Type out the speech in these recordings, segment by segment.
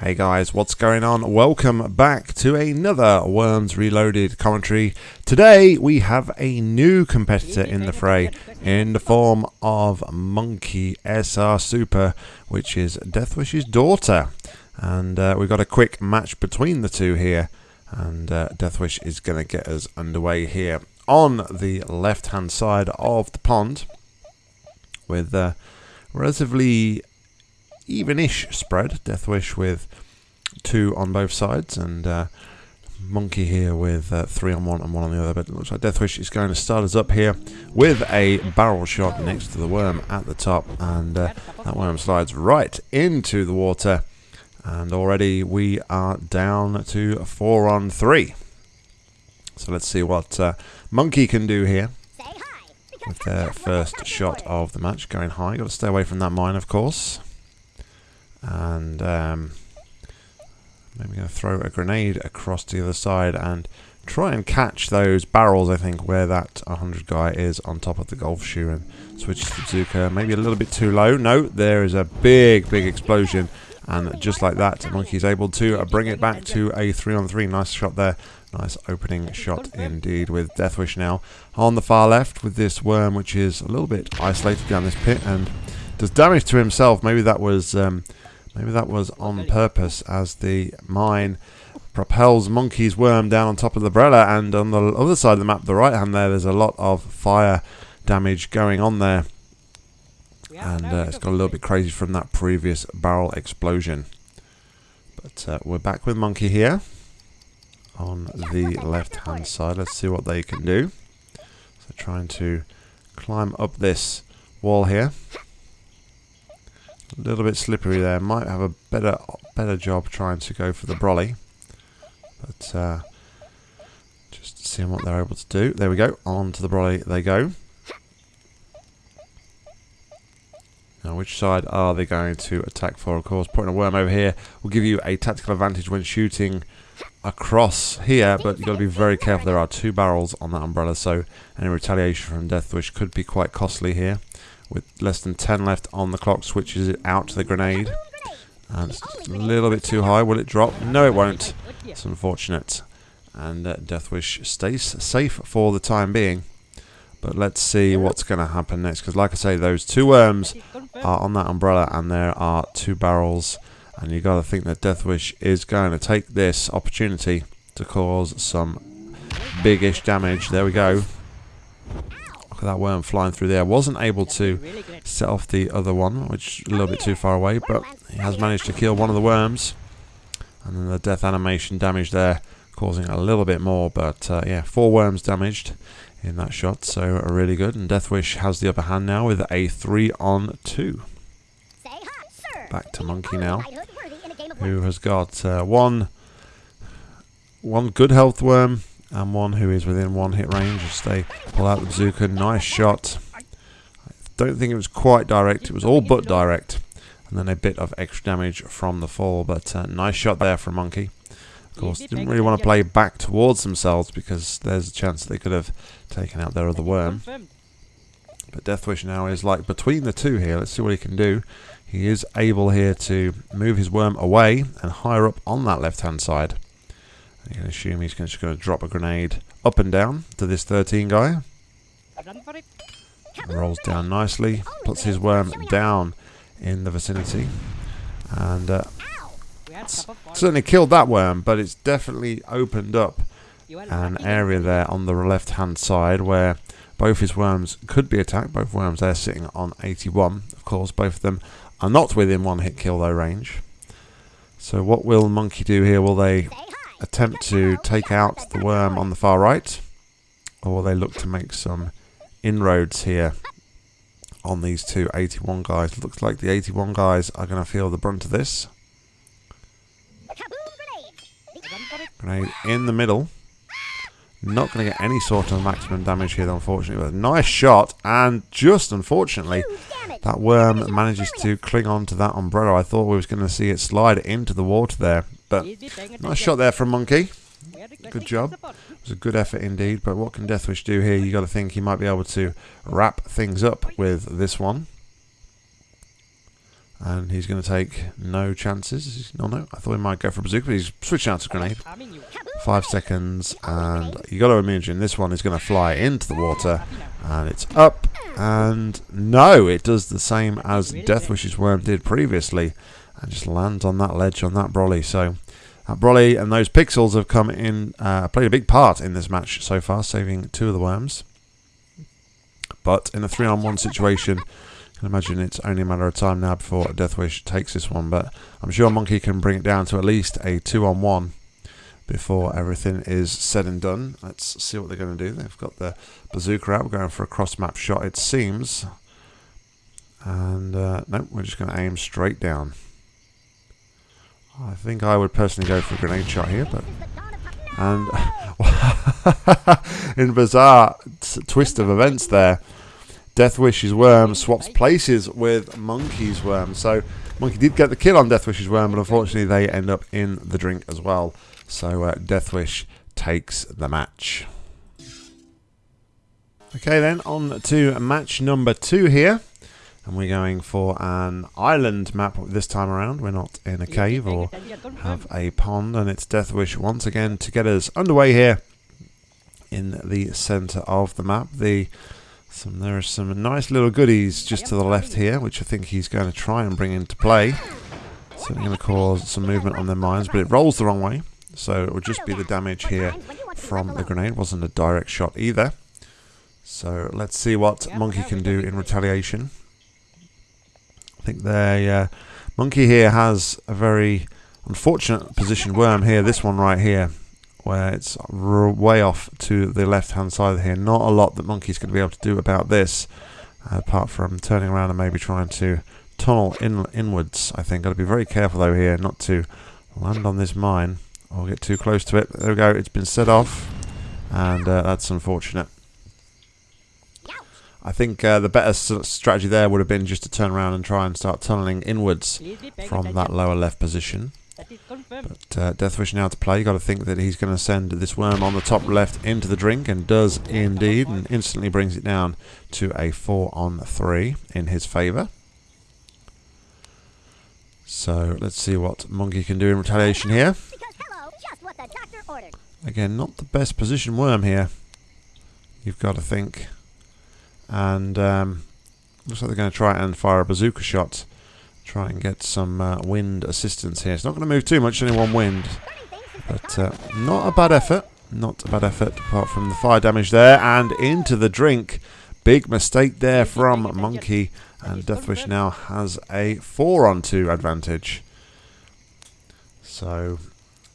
Hey guys, what's going on? Welcome back to another Worms Reloaded commentary. Today we have a new competitor in the fray in the form of Monkey SR Super, which is Deathwish's daughter. And uh, we've got a quick match between the two here. And uh, Deathwish is going to get us underway here on the left hand side of the pond with uh, relatively even-ish spread. Deathwish with two on both sides, and uh, Monkey here with uh, three on one and one on the other. But it looks like Deathwish is going to start us up here with a barrel shot next to the worm at the top, and uh, that worm slides right into the water. And already we are down to four on three. So let's see what uh, Monkey can do here with their first shot of the match going high. Got to stay away from that mine, of course and um, maybe going to throw a grenade across to the other side and try and catch those barrels I think where that 100 guy is on top of the golf shoe and switch to bazooka. Maybe a little bit too low. No there is a big big explosion. And just like that monkey is able to bring it back to a 3 on 3 nice shot there. Nice opening shot indeed with Deathwish now on the far left with this worm which is a little bit isolated down this pit and does damage to himself. Maybe that was um, Maybe that was on purpose as the mine propels Monkey's worm down on top of the umbrella and on the other side of the map, the right hand there, there's a lot of fire damage going on there. And uh, it's got a little bit crazy from that previous barrel explosion. But uh, we're back with Monkey here on the left hand side. Let's see what they can do. So trying to climb up this wall here. A little bit slippery there. Might have a better better job trying to go for the brolly. But uh, just seeing what they're able to do. There we go. On to the brolly they go. Now, which side are they going to attack for? Of course, putting a worm over here will give you a tactical advantage when shooting across here, but you've got to be very careful. There are two barrels on that umbrella, so any retaliation from Deathwish could be quite costly here with less than 10 left on the clock, switches it out to the grenade. And it's a little bit too high. Will it drop? No, it won't. It's unfortunate. And uh, Deathwish stays safe for the time being. But let's see what's going to happen next. Because like I say, those two worms are on that umbrella. And there are two barrels. And you got to think that Deathwish is going to take this opportunity to cause some big-ish damage. There we go that worm flying through there. Wasn't able to set off the other one, which a little bit too far away, but he has managed to kill one of the worms. And then the death animation damage there, causing a little bit more, but uh, yeah, four worms damaged in that shot, so really good. And Deathwish has the upper hand now with a 3 on 2. Back to Monkey now, who has got uh, one, one good health worm, and one who is within one hit range as they pull out the bazooka. Nice shot. I don't think it was quite direct. It was all but direct. And then a bit of extra damage from the fall. But uh, nice shot there from Monkey. Of course, didn't really want to play back towards themselves because there's a chance they could have taken out their other worm. But Deathwish now is like between the two here. Let's see what he can do. He is able here to move his worm away and higher up on that left-hand side. You can assume he's just going to drop a grenade up and down to this 13 guy. Rolls down nicely, puts his worm down in the vicinity, and uh, certainly killed that worm, but it's definitely opened up an area there on the left hand side where both his worms could be attacked. Both worms there sitting on 81. Of course, both of them are not within one hit kill though range. So what will Monkey do here? Will they attempt to take out the worm on the far right, or they look to make some inroads here on these two 81 guys. Looks like the 81 guys are going to feel the brunt of this. Grenade in the middle. Not going to get any sort of maximum damage here, unfortunately. But nice shot, and just unfortunately, that worm manages to cling on to that umbrella. I thought we was going to see it slide into the water there. But nice shot there from Monkey. Good job. It was a good effort indeed. But what can Deathwish do here? you got to think he might be able to wrap things up with this one. And he's going to take no chances. No, no. I thought he might go for a bazooka, but he's switching out to grenade. Five seconds, and you got to imagine this one is going to fly into the water, and it's up. And no, it does the same as Deathwish's worm did previously, and just lands on that ledge on that brolly. So that brolly and those pixels have come in, uh, played a big part in this match so far, saving two of the worms. But in a three-on-one situation, you can imagine it's only a matter of time now before Deathwish takes this one. But I'm sure Monkey can bring it down to at least a two-on-one before everything is said and done. Let's see what they're going to do. They've got the bazooka out. We're going for a cross-map shot, it seems. And uh, no, we're just going to aim straight down. I think I would personally go for a grenade shot here, but and in bizarre twist of events there, Deathwish's worm swaps places with Monkey's worm. So Monkey did get the kill on Deathwish's worm, but unfortunately they end up in the drink as well. So uh, Deathwish takes the match. Okay then, on to match number two here. And we're going for an island map this time around. We're not in a cave or have a pond. And it's Deathwish once again to get us underway here in the centre of the map. The some There are some nice little goodies just to the left here, which I think he's going to try and bring into play. Certainly going to cause some movement on their minds, but it rolls the wrong way. So it would just be the damage here from the grenade. wasn't a direct shot either. So let's see what Monkey can do in retaliation. I think the uh, Monkey here has a very unfortunate position worm here. This one right here where it's way off to the left hand side here. Not a lot that Monkey's going to be able to do about this, apart from turning around and maybe trying to tunnel in inwards. I think got to be very careful though here not to land on this mine or get too close to it. There we go. It's been set off, and uh, that's unfortunate. I think uh, the better strategy there would have been just to turn around and try and start tunneling inwards from that lower left position. But uh, Deathwish now to play. You've got to think that he's going to send this worm on the top left into the drink, and does indeed, and instantly brings it down to a 4 on 3 in his favour. So let's see what Monkey can do in retaliation here. Again, not the best position worm here. You've got to think. And um, looks like they're going to try and fire a bazooka shot try and get some uh, wind assistance here. It's not going to move too much, only one wind. But uh, not a bad effort. Not a bad effort, apart from the fire damage there. And into the drink. Big mistake there from Monkey. And Deathwish now has a 4 on 2 advantage. So,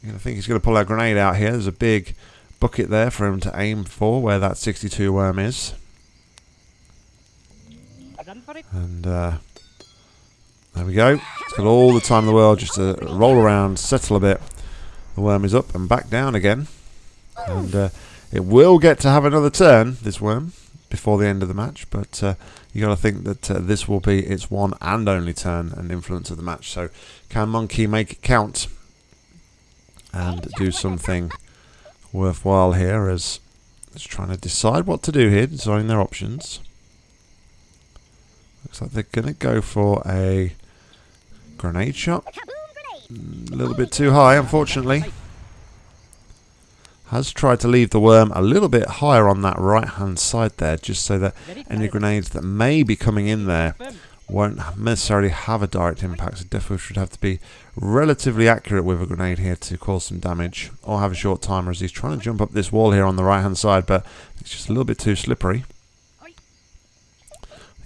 I think he's going to pull that grenade out here. There's a big bucket there for him to aim for, where that 62 worm is. And uh, there we go. It's got all the time in the world just to roll around, settle a bit. The worm is up and back down again. And uh, it will get to have another turn, this worm, before the end of the match. But uh, you got to think that uh, this will be its one and only turn and influence of the match. So can Monkey make it count and do something worthwhile here as it's trying to decide what to do here, designing their options. Looks like they're going to go for a Grenade shot. Mm, a little bit too high, unfortunately. Has tried to leave the worm a little bit higher on that right-hand side there, just so that any grenades that may be coming in there won't necessarily have a direct impact. So definitely should have to be relatively accurate with a grenade here to cause some damage, or have a short timer as he's trying to jump up this wall here on the right-hand side, but it's just a little bit too slippery.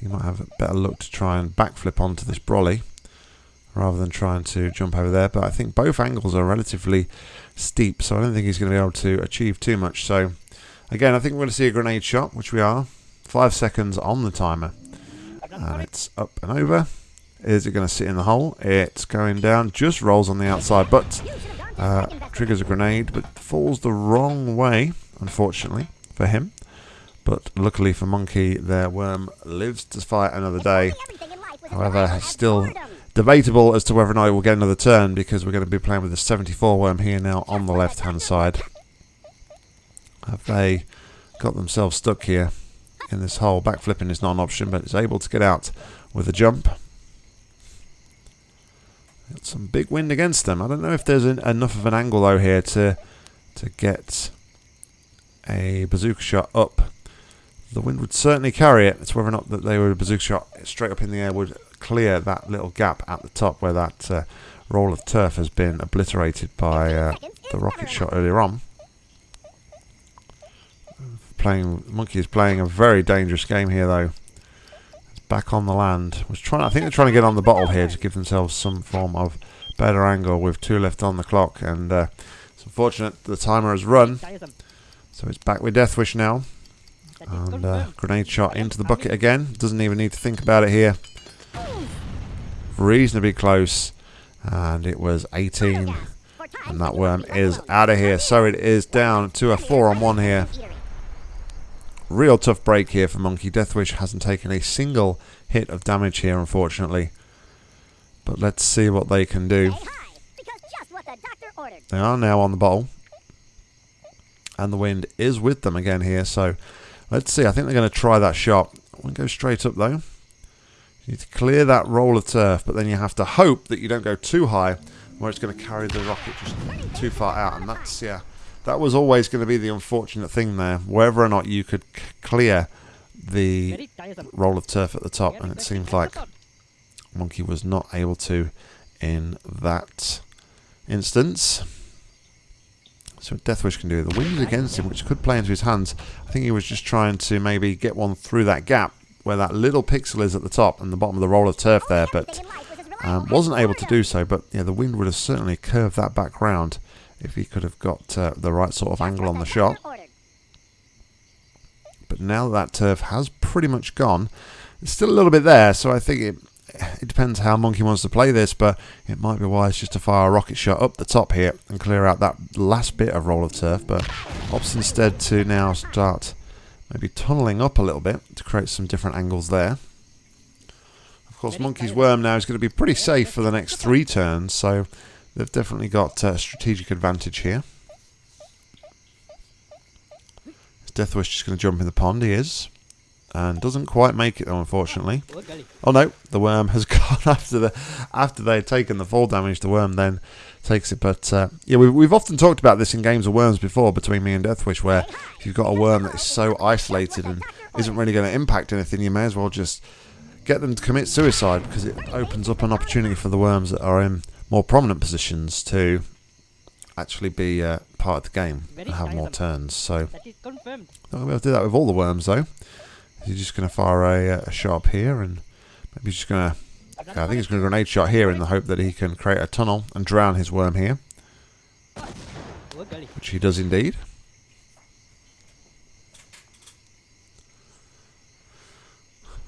He might have a better look to try and backflip onto this brolly rather than trying to jump over there. But I think both angles are relatively steep, so I don't think he's going to be able to achieve too much. So again, I think we're going to see a grenade shot, which we are. Five seconds on the timer. And it's up and over. Is it going to sit in the hole? It's going down, just rolls on the outside, but uh, triggers a grenade, but falls the wrong way, unfortunately, for him. But luckily for Monkey, their worm lives to fight another day. However, still Debatable as to whether or not it will get another turn because we're going to be playing with the 74 worm here now on the left hand side. Have they got themselves stuck here in this hole? Backflipping is not an option but it's able to get out with a jump. Got some big wind against them. I don't know if there's an, enough of an angle though here to to get a bazooka shot up. The wind would certainly carry it. It's whether or not that they were a bazooka shot straight up in the air would clear that little gap at the top where that uh, roll of turf has been obliterated by uh, the rocket shot earlier on. Playing Monkey is playing a very dangerous game here though. It's back on the land. Was trying. I think they're trying to get on the bottle here to give themselves some form of better angle with two left on the clock. And uh, it's unfortunate the timer has run. So it's back with Deathwish now. And uh, grenade shot into the bucket again. Doesn't even need to think about it here. Reasonably close. And it was 18. And that worm is out of here. So it is down to a 4 on 1 here. Real tough break here for Monkey. Deathwish hasn't taken a single hit of damage here, unfortunately. But let's see what they can do. They are now on the bottle. And the wind is with them again here. So let's see. I think they're going to try that shot. We'll go straight up though. You need to clear that roll of turf, but then you have to hope that you don't go too high where it's going to carry the rocket just too far out. And that's, yeah, that was always going to be the unfortunate thing there. Whether or not you could clear the roll of turf at the top. And it seems like Monkey was not able to in that instance. So Deathwish can do. The wind is against him, which could play into his hands. I think he was just trying to maybe get one through that gap where that little pixel is at the top and the bottom of the roll of turf there, but um, wasn't able to do so. But yeah, the wind would have certainly curved that back round if he could have got uh, the right sort of angle on the shot. But now that, that turf has pretty much gone, it's still a little bit there, so I think it it depends how Monkey wants to play this, but it might be wise just to fire a rocket shot up the top here and clear out that last bit of roll of turf, but opts instead to now start maybe tunneling up a little bit to create some different angles there. Of course, Monkey's Worm now is going to be pretty safe for the next three turns, so they've definitely got a strategic advantage here. Is Deathwish just going to jump in the pond? He is and doesn't quite make it though unfortunately. Oh no the worm has gone after the after they've taken the fall damage the worm then takes it. But uh, yeah we've, we've often talked about this in games of worms before between me and Deathwish where if you've got a worm that is so isolated and isn't really going to impact anything you may as well just get them to commit suicide because it opens up an opportunity for the worms that are in more prominent positions to actually be uh, part of the game and have more turns. So not going to be able to do that with all the worms though He's just going to fire a, uh, a shot here and maybe he's just going to... Okay, I think he's going to grenade shot here in the hope that he can create a tunnel and drown his worm here. Which he does indeed.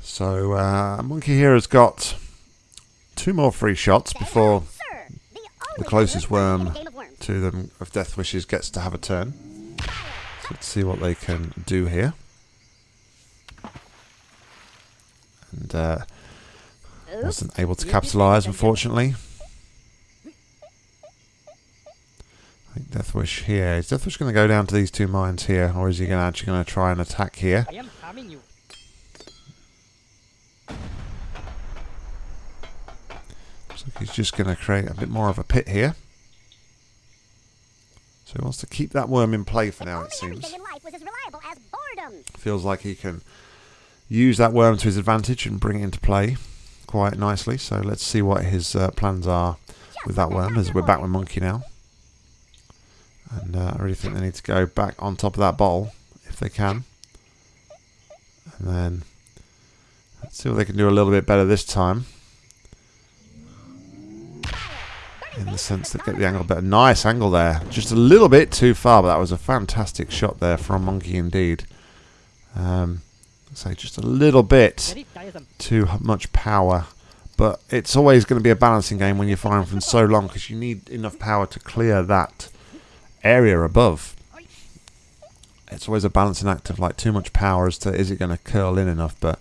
So, uh, Monkey here has got two more free shots before the closest worm to them of Deathwish's gets to have a turn. So let's see what they can do here. And uh, wasn't able to capitalise, unfortunately. I think Deathwish here. Is Deathwish going to go down to these two mines here, or is he going to actually going to try and attack here? Looks like he's just going to create a bit more of a pit here. So he wants to keep that worm in play for now, it seems. Feels like he can use that worm to his advantage and bring it into play quite nicely. So let's see what his uh, plans are with that worm as we're back with Monkey now. And uh, I really think they need to go back on top of that bottle if they can. And then let's see what they can do a little bit better this time. In the sense that get the angle better. Nice angle there. Just a little bit too far, but that was a fantastic shot there from Monkey indeed. Um, say just a little bit too much power. But it's always going to be a balancing game when you're firing from so long because you need enough power to clear that area above. It's always a balancing act of like too much power as to is it going to curl in enough. But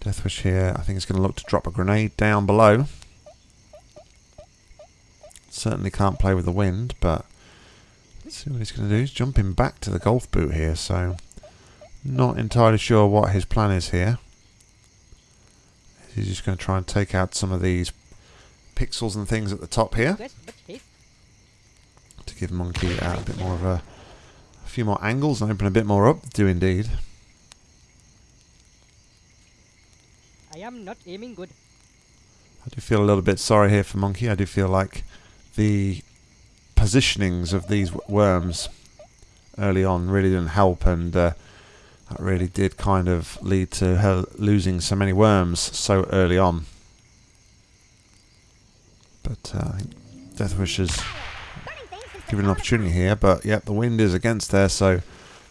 Deathwish here, I think it's going to look to drop a grenade down below. Certainly can't play with the wind, but let's see what he's going to do. He's jumping back to the golf boot here, so not entirely sure what his plan is here. He's just going to try and take out some of these pixels and things at the top here Quest, but haste. to give Monkey uh, a bit more of a, a few more angles and open a bit more up. Do indeed. I am not aiming good. I do feel a little bit sorry here for Monkey. I do feel like the positionings of these worms early on really didn't help, and uh, that really did kind of lead to her losing so many worms so early on. But uh, I think Deathwish has given an opportunity here, but yep, the wind is against there, so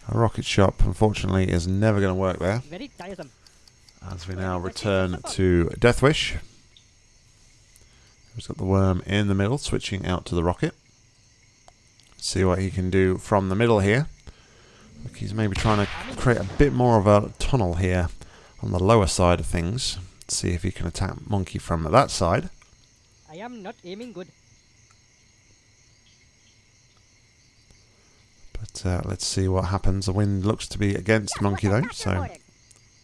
a rocket shot, unfortunately, is never going to work there. As we now return to Deathwish. He's got the worm in the middle, switching out to the rocket. See what he can do from the middle here. Look, he's maybe trying to create a bit more of a tunnel here on the lower side of things. See if he can attack Monkey from that side. I am not aiming good. But uh, let's see what happens. The wind looks to be against Monkey though, so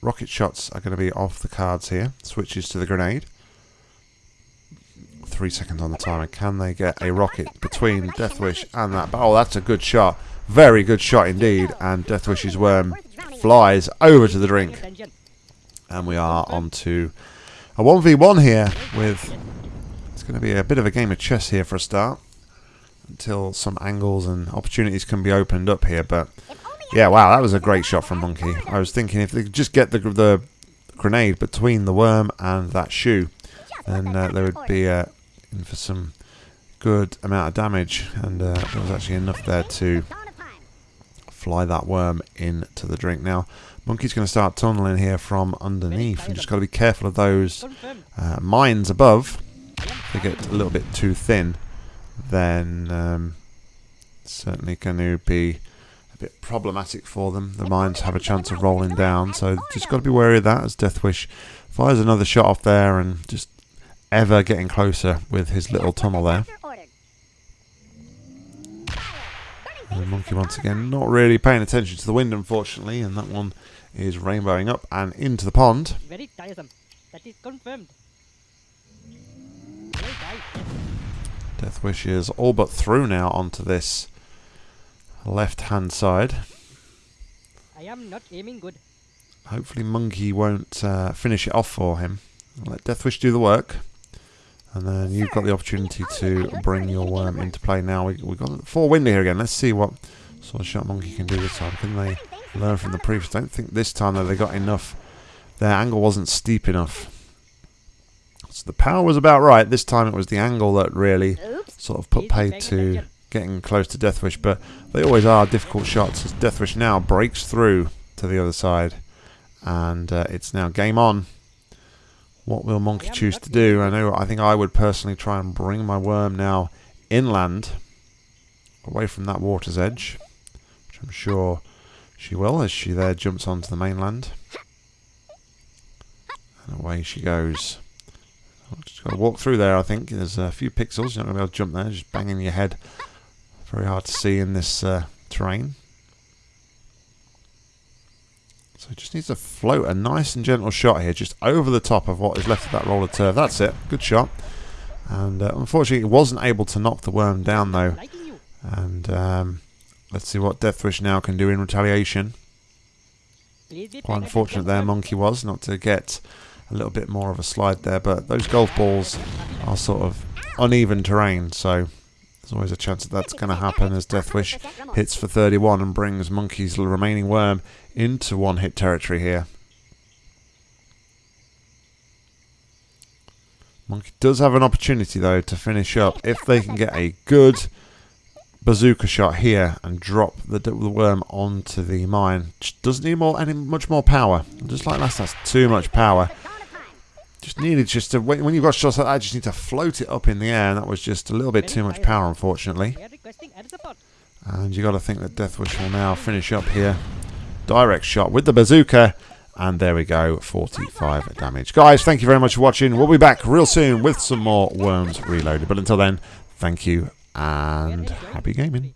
rocket shots are going to be off the cards here. Switches to the grenade. Three seconds on the timer. Can they get a rocket between Deathwish and that? Oh, that's a good shot. Very good shot indeed. And Deathwish's worm flies over to the drink. And we are on to a 1v1 here with... It's going to be a bit of a game of chess here for a start. Until some angles and opportunities can be opened up here. But yeah, wow, that was a great shot from Monkey. I was thinking if they could just get the, the grenade between the worm and that shoe, then uh, there would be uh, in for some good amount of damage. And uh, there was actually enough there to fly that worm into the drink. Now, Monkey's going to start tunneling here from underneath. And just got to be careful of those uh, mines above. If they get a little bit too thin, then um, certainly going to be a bit problematic for them. The mines have a chance of rolling down, so just got to be wary of that as Deathwish fires another shot off there and just ever getting closer with his little tunnel there. And the monkey once again not really paying attention to the wind unfortunately and that one is rainbowing up and into the pond. Very tiresome. That is confirmed. Deathwish is all but through now onto this left hand side. I am not aiming good. Hopefully Monkey won't uh, finish it off for him. Let Deathwish do the work. And then you've got the opportunity to bring your worm into play now. We, we've got four window here again. Let's see what sort of shot Monkey can do this time. Can they learn from the previous? I don't think this time that they got enough. Their angle wasn't steep enough. So the power was about right. This time it was the angle that really sort of put paid to getting close to Deathwish. But they always are difficult shots as Deathwish now breaks through to the other side. And uh, it's now game on. What will Monkey choose to do? I know. I think I would personally try and bring my worm now inland, away from that water's edge, which I'm sure she will as she there jumps onto the mainland. And away she goes. Just got to walk through there. I think there's a few pixels. You're not going to be able to jump there. Just banging your head. Very hard to see in this uh, terrain. So just needs to float a nice and gentle shot here, just over the top of what is left of that roller turf. That's it. Good shot. And uh, unfortunately, it wasn't able to knock the worm down, though. And um, let's see what Deathwish now can do in retaliation. Quite unfortunate there. Monkey was, not to get a little bit more of a slide there. But those golf balls are sort of uneven terrain, so there's always a chance that that's going to happen as Deathwish hits for 31 and brings Monkey's remaining worm into one hit territory here. Monkey does have an opportunity though to finish up if they can get a good bazooka shot here and drop the, the worm onto the mine. Just doesn't need more any much more power. Just like last, that's too much power. Just needed just to when, you've got shots like that, just need to float it up in the air, and that was just a little bit too much power, unfortunately. And you got to think that Deathwish will now finish up here. Direct shot with the bazooka. And there we go, 45 damage. Guys, thank you very much for watching. We'll be back real soon with some more Worms Reloaded. But until then, thank you and happy gaming.